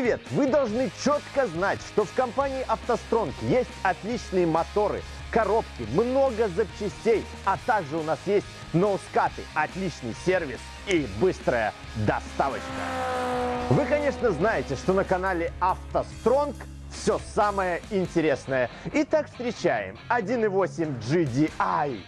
Привет! Вы должны четко знать, что в компании «АвтоСтронг» есть отличные моторы, коробки, много запчастей, а также у нас есть ноускаты, отличный сервис и быстрая доставочка. Вы, конечно, знаете, что на канале «АвтоСтронг» все самое интересное. Итак, встречаем 1.8 GDI.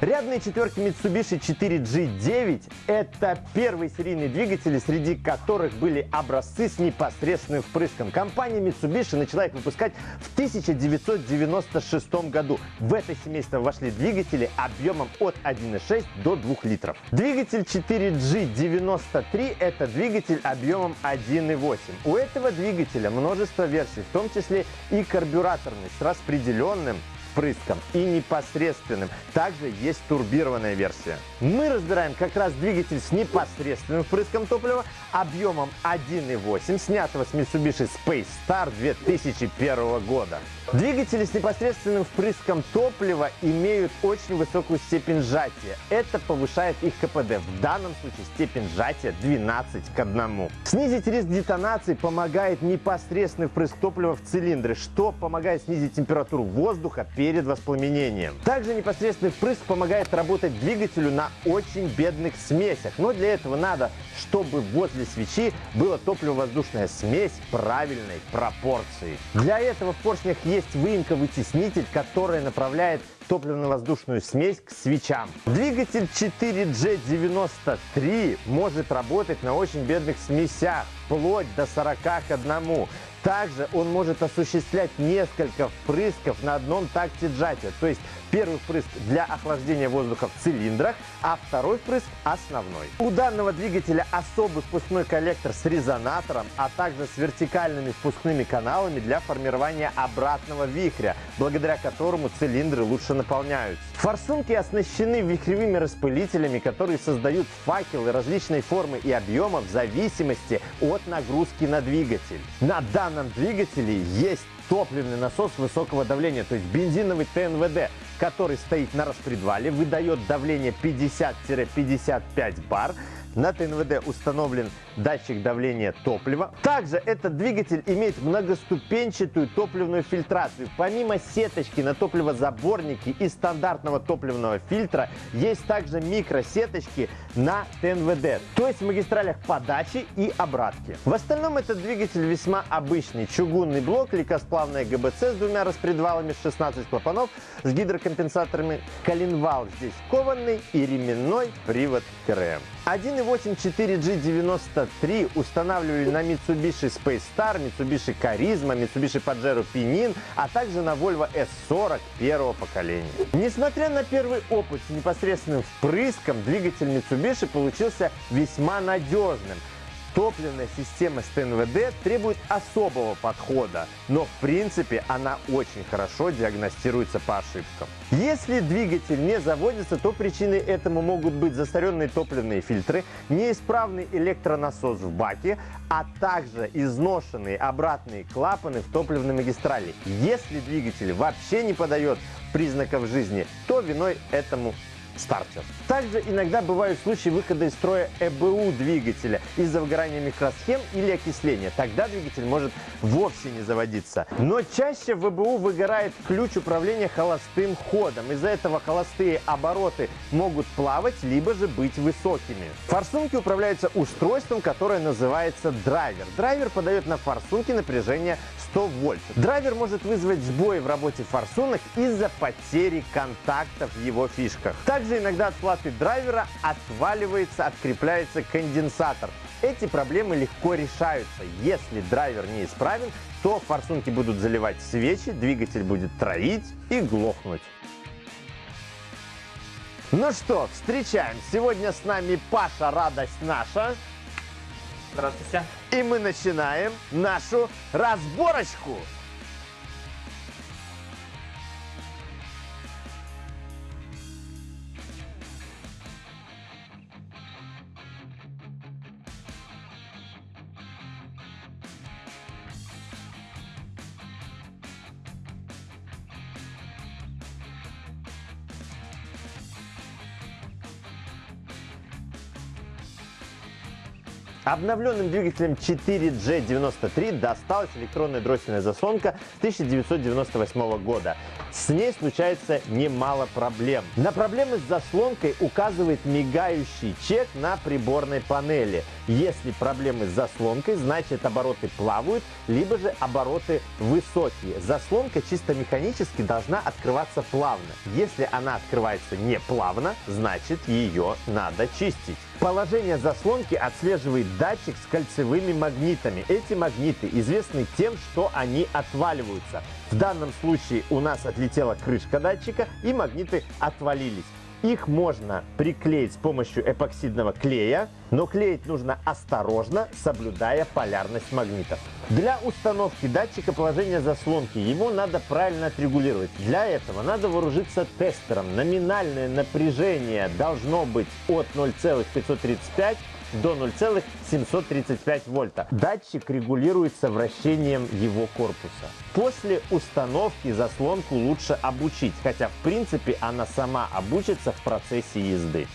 Рядные четверки Mitsubishi 4G9 – это первые серийные двигатели, среди которых были образцы с непосредственным впрыском. Компания Mitsubishi начала их выпускать в 1996 году. В это семейство вошли двигатели объемом от 1,6 до 2 литров. Двигатель 4G93 – это двигатель объемом 1,8. У этого двигателя множество версий, в том числе и карбюраторный с распределенным впрыском и непосредственным. Также есть турбированная версия. Мы разбираем как раз двигатель с непосредственным впрыском топлива объемом 1.8, снятого с Mitsubishi Space Star 2001 года. Двигатели с непосредственным впрыском топлива имеют очень высокую степень сжатия. Это повышает их КПД. В данном случае степень сжатия 12 к 1. Снизить риск детонации помогает непосредственный впрыск топлива в цилиндры, что помогает снизить температуру воздуха перед воспламенением. Также непосредственный впрыск помогает работать двигателю на очень бедных смесях. Но для этого надо, чтобы возле свечи была топливо-воздушная смесь правильной пропорции. Для этого в поршнях есть выемка-вытеснитель, которая направляет топливно-воздушную смесь к свечам. Двигатель 4G93 может работать на очень бедных смесях, вплоть до 40 к 1. Также он может осуществлять несколько впрысков на одном такте сжатия. То есть первый впрыск для охлаждения воздуха в цилиндрах, а второй впрыск основной. У данного двигателя особый впускной коллектор с резонатором, а также с вертикальными впускными каналами для формирования обратного вихря, благодаря которому цилиндры лучше наполняются. Форсунки оснащены вихревыми распылителями, которые создают факелы различной формы и объема в зависимости от нагрузки на двигатель. На данном двигателе есть топливный насос высокого давления, то есть бензиновый ТНВД, который стоит на распредвале, выдает давление 50-55 бар, на ТНВД установлен датчик давления топлива. Также этот двигатель имеет многоступенчатую топливную фильтрацию. Помимо сеточки на топливозаборнике и стандартного топливного фильтра, есть также микросеточки на ТНВД, то есть в магистралях подачи и обратки. В остальном этот двигатель весьма обычный. Чугунный блок, легкосплавная ГБЦ с двумя распредвалами, 16 клапанов с гидрокомпенсаторами. Коленвал здесь кованный и ременной привод КРМ. 1.8 4G93 устанавливали на Mitsubishi Space Star, Mitsubishi Charisma, Mitsubishi Pajero Pinin, а также на Volvo S40 первого поколения. Несмотря на первый опыт с непосредственным впрыском, двигатель Mitsubishi получился весьма надежным. Топливная система с ТНВД требует особого подхода, но в принципе она очень хорошо диагностируется по ошибкам. Если двигатель не заводится, то причиной этому могут быть застаренные топливные фильтры, неисправный электронасос в баке, а также изношенные обратные клапаны в топливной магистрали. Если двигатель вообще не подает признаков жизни, то виной этому стартер. Также иногда бывают случаи выхода из строя ЭБУ двигателя из-за выгорания микросхем или окисления. Тогда двигатель может вовсе не заводиться. Но чаще в ЭБУ выгорает ключ управления холостым ходом. Из-за этого холостые обороты могут плавать, либо же быть высокими. Форсунки управляются устройством, которое называется драйвер. Драйвер подает на форсунки напряжение 100 вольт. Драйвер может вызвать сбои в работе форсунок из-за потери контактов в его фишках. Также иногда от платы драйвера отваливается, открепляется конденсатор. Эти проблемы легко решаются. Если драйвер неисправен, то форсунки будут заливать свечи, двигатель будет троить и глохнуть. Ну что, встречаем. Сегодня с нами Паша, радость наша. Здравствуйте. И мы начинаем нашу разборочку. Обновленным двигателем 4G93 досталась электронная дроссельная заслонка 1998 года. С ней случается немало проблем. На проблемы с заслонкой указывает мигающий чек на приборной панели. Если проблемы с заслонкой, значит обороты плавают, либо же обороты высокие. Заслонка чисто механически должна открываться плавно. Если она открывается не плавно, значит ее надо чистить. Положение заслонки отслеживает датчик с кольцевыми магнитами. Эти магниты известны тем, что они отваливаются. В данном случае у нас отлетела крышка датчика и магниты отвалились. Их можно приклеить с помощью эпоксидного клея, но клеить нужно осторожно, соблюдая полярность магнитов. Для установки датчика положения заслонки его надо правильно отрегулировать. Для этого надо вооружиться тестером. Номинальное напряжение должно быть от 0,535 до 0,735 вольта. Датчик регулируется вращением его корпуса. После установки заслонку лучше обучить, хотя в принципе она сама обучится в процессе езды.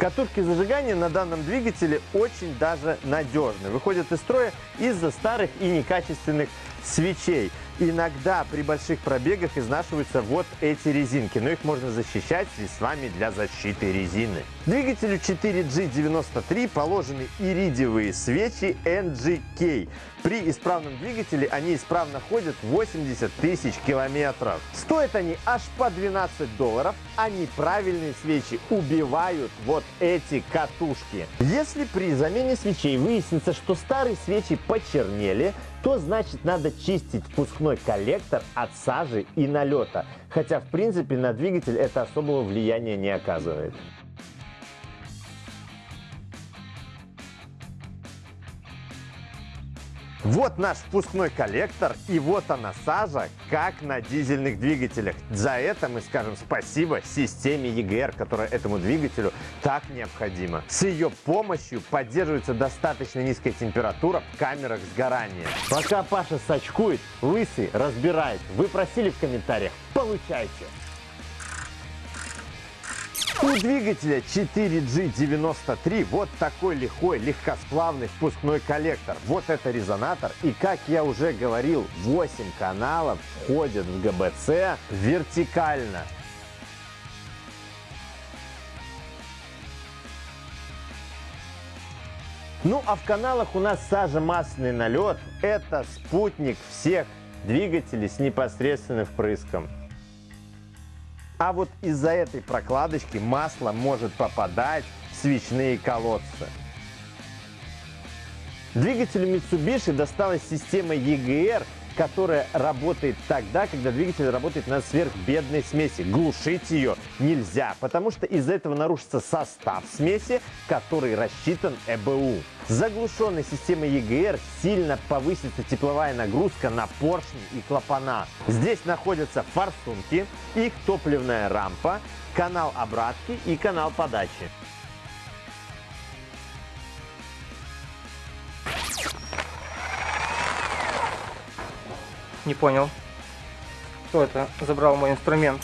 Катушки зажигания на данном двигателе очень даже надежны. Выходят из строя из-за старых и некачественных свечей. Иногда при больших пробегах изнашиваются вот эти резинки, но их можно защищать средствами для защиты резины. Двигателю 4G93 положены иридиевые свечи NGK. При исправном двигателе они исправно ходят 80 тысяч километров. Стоят они аж по 12 долларов, а неправильные свечи убивают вот эти катушки. Если при замене свечей выяснится, что старые свечи почернели, то значит надо чистить впускной коллектор от сажи и налета. Хотя в принципе на двигатель это особого влияния не оказывает. Вот наш впускной коллектор и вот она сажа, как на дизельных двигателях. За это мы скажем спасибо системе EGR, которая этому двигателю так необходима. С ее помощью поддерживается достаточно низкая температура в камерах сгорания. Пока Паша сачкует, Лысый разбирает. Вы просили в комментариях, получайте! У двигателя 4G93 вот такой лихой, легкосплавный впускной коллектор. Вот это резонатор. И как я уже говорил, 8 каналов входят в ГБЦ вертикально. Ну а в каналах у нас сажа-масляный налет. Это спутник всех двигателей с непосредственным впрыском. А вот из-за этой прокладочки масло может попадать в свечные колодцы. Двигателю Mitsubishi досталась система EGR, которая работает тогда, когда двигатель работает на сверхбедной смеси. Глушить ее нельзя, потому что из-за этого нарушится состав смеси, который рассчитан ЭБУ. С заглушенной системой EGR сильно повысится тепловая нагрузка на поршни и клапана. Здесь находятся форсунки, их топливная рампа, канал обратки и канал подачи. Не понял. Кто это забрал мой инструмент?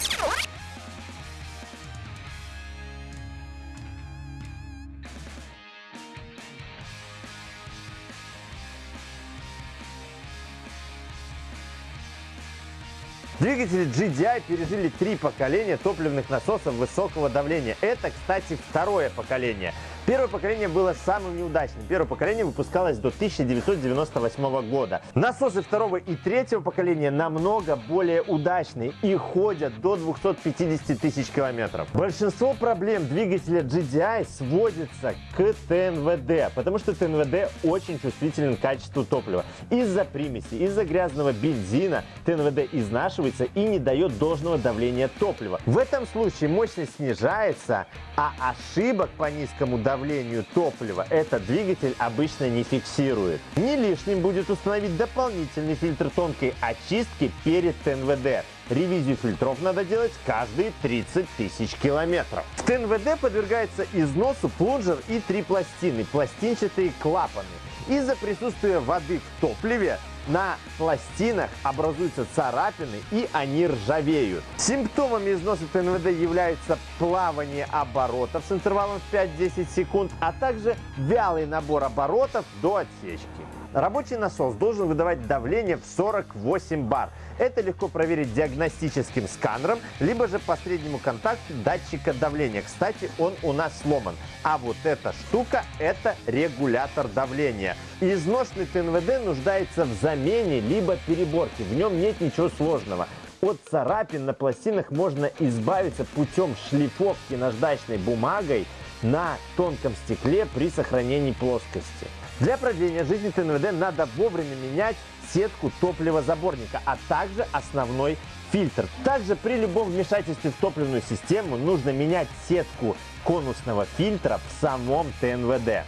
Двигатели GDI пережили три поколения топливных насосов высокого давления. Это, кстати, второе поколение. Первое поколение было самым неудачным. Первое поколение выпускалось до 1998 года. Насосы второго и третьего поколения намного более удачные и ходят до 250 тысяч километров. Большинство проблем двигателя GDI сводится к ТНВД, потому что ТНВД очень чувствителен к качеству топлива. Из-за примеси, из-за грязного бензина ТНВД изнашивается и не дает должного давления топлива. В этом случае мощность снижается, а ошибок по низкому давлению давлению топлива этот двигатель обычно не фиксирует. Не лишним будет установить дополнительный фильтр тонкой очистки перед ТНВД. Ревизию фильтров надо делать каждые 30 тысяч километров. В ТНВД подвергается износу плунжер и три пластины, пластинчатые клапаны. Из-за присутствия воды в топливе на пластинах образуются царапины и они ржавеют. Симптомами износа ТНВД являются плавание оборотов с интервалом в 5-10 секунд, а также вялый набор оборотов до отсечки. Рабочий насос должен выдавать давление в 48 бар. Это легко проверить диагностическим сканером, либо же по среднему контакту датчика давления. Кстати, он у нас сломан. А вот эта штука – это регулятор давления. Изношенный ТНВД нуждается в замене либо переборке. В нем нет ничего сложного. От царапин на пластинах можно избавиться путем шлифовки наждачной бумагой на тонком стекле при сохранении плоскости. Для продления жизни ТНВД надо вовремя менять сетку топливозаборника, а также основной фильтр. Также при любом вмешательстве в топливную систему нужно менять сетку конусного фильтра в самом ТНВД.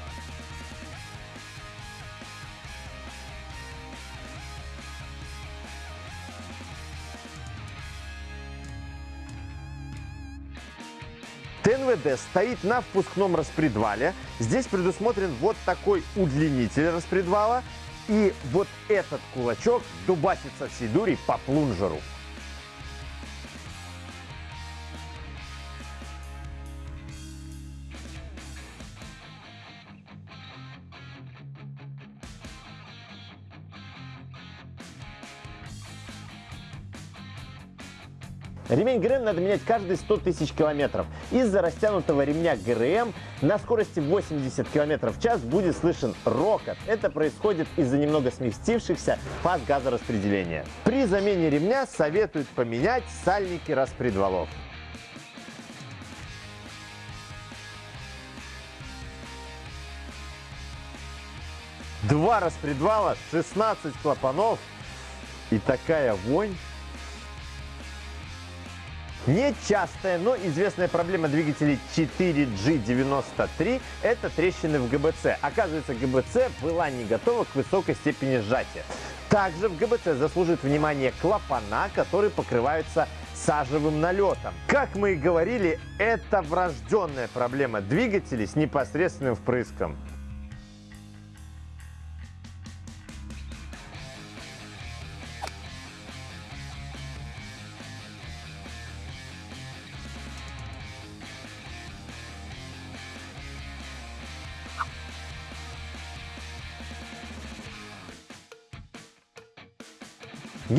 ТНВД стоит на впускном распредвале. Здесь предусмотрен вот такой удлинитель распредвала. И вот этот кулачок дубасится всей дури по плунжеру. Ремень ГРМ надо менять каждые 100 тысяч километров. Из-за растянутого ремня ГРМ на скорости 80 км в час будет слышен рокот. Это происходит из-за немного сместившихся фаз газораспределения. При замене ремня советуют поменять сальники распредвалов. Два распредвала, 16 клапанов и такая вонь. Нечастая, но известная проблема двигателей 4G93 – это трещины в ГБЦ. Оказывается, ГБЦ была не готова к высокой степени сжатия. Также в ГБЦ заслужит внимание клапана, которые покрываются сажевым налетом. Как мы и говорили, это врожденная проблема двигателей с непосредственным впрыском.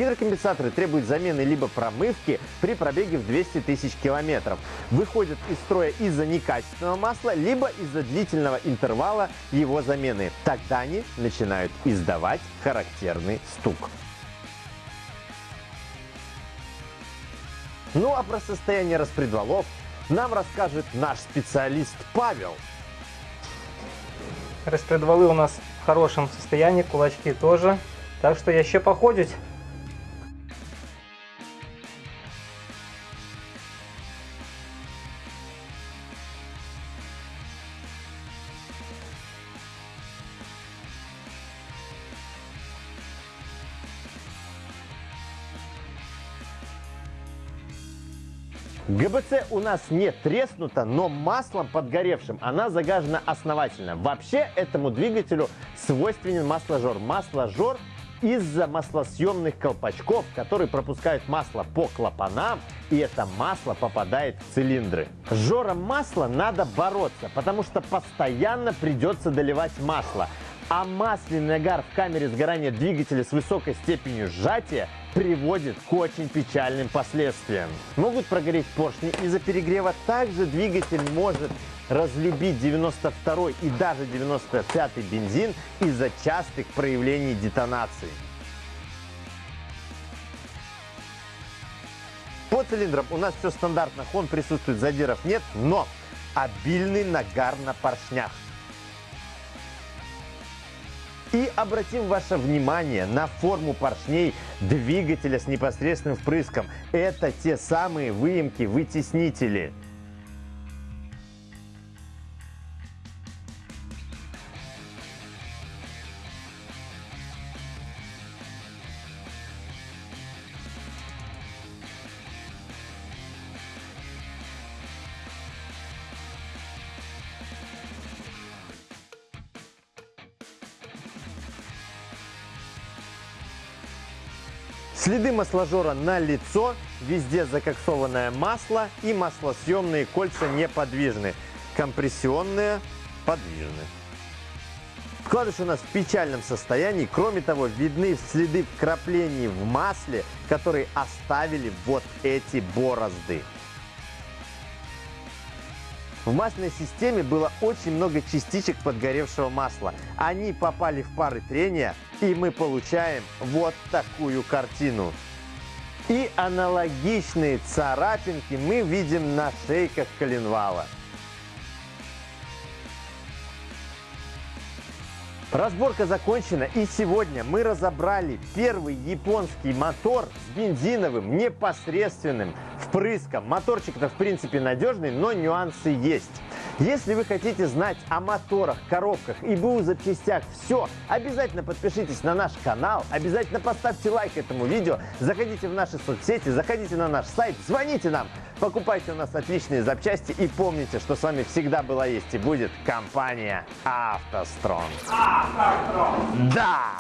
Гидрокомпенсаторы требуют замены либо промывки при пробеге в 200 тысяч километров. Выходят из строя из-за некачественного масла, либо из-за длительного интервала его замены. Тогда они начинают издавать характерный стук. Ну а про состояние распредвалов нам расскажет наш специалист Павел. Распредвалы у нас в хорошем состоянии, кулачки тоже. Так что еще походить. ГБЦ у нас не треснута, но маслом подгоревшим она загажена основательно. Вообще этому двигателю свойственен масложор. Масложор из-за маслосъемных колпачков, которые пропускают масло по клапанам, и это масло попадает в цилиндры. С жором масла надо бороться, потому что постоянно придется доливать масло. А масляный нагар в камере сгорания двигателя с высокой степенью сжатия приводит к очень печальным последствиям. Могут прогореть поршни из-за перегрева. Также двигатель может разлюбить 92 и даже 95 бензин из-за частых проявлений детонации. По цилиндрам у нас все стандартно, хон присутствует, задиров нет, но обильный нагар на поршнях. И обратим ваше внимание на форму поршней двигателя с непосредственным впрыском. Это те самые выемки-вытеснители. Следы масложора на лицо, везде закоксованное масло и маслосъемные кольца неподвижны. Компрессионные подвижны. Вкладыш у нас в печальном состоянии. Кроме того, видны следы вкраплений в масле, которые оставили вот эти борозды. В масляной системе было очень много частичек подгоревшего масла. Они попали в пары трения, и мы получаем вот такую картину. И аналогичные царапинки мы видим на шейках коленвала. Разборка закончена и сегодня мы разобрали первый японский мотор с бензиновым непосредственным впрыском. Моторчик-то в принципе надежный, но нюансы есть. Если вы хотите знать о моторах, коробках и БУ запчастях все, обязательно подпишитесь на наш канал, обязательно поставьте лайк этому видео, заходите в наши соцсети, заходите на наш сайт, звоните нам, покупайте у нас отличные запчасти и помните, что с вами всегда была, есть и будет компания АвтоСтронг. Да!